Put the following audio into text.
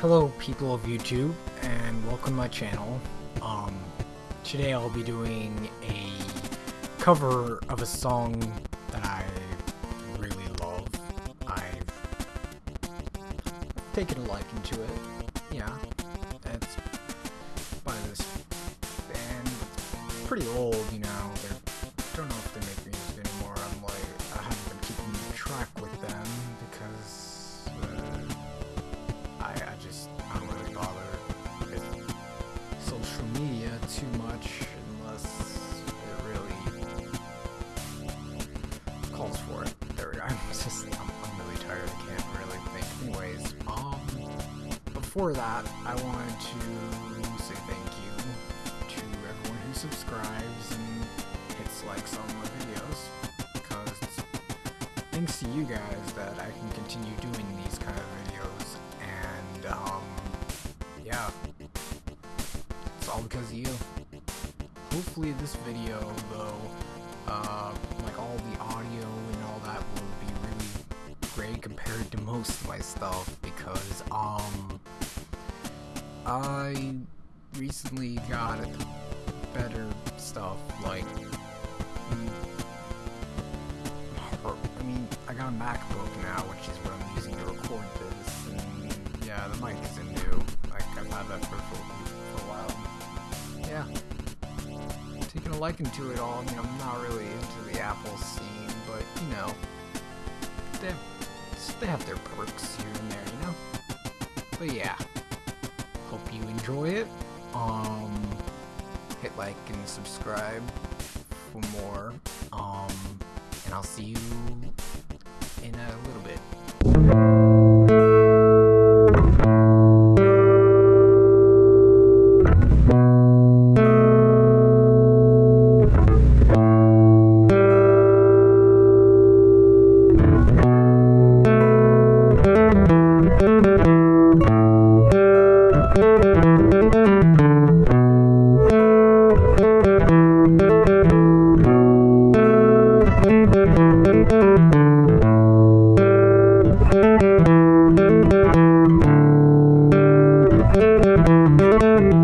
Hello people of YouTube and welcome to my channel. Um, today I'll be doing a cover of a song that I really love. I've taken a liking to it. Yeah, it's by this band. It's pretty old, you know. They're, don't know before that, I wanted to say thank you to everyone who subscribes and hits likes on my videos because thanks to you guys that I can continue doing these kind of videos and um yeah. It's all because of you. Hopefully this video though uh like all the audio and all that will be really great compared to most of my stuff because I recently got better stuff like mm, I mean, I got a MacBook now, which is what I'm using to record this, and yeah, the mic isn't new. Like, I've had that for, for, a while. Yeah. Taking a liking to it all. I mean, I'm not really into the Apple scene, but, you know, they have, they have their perks here and there, you know? But yeah. Enjoy it. Um, hit like and subscribe for more. Um, and I'll see you in a little bit. Música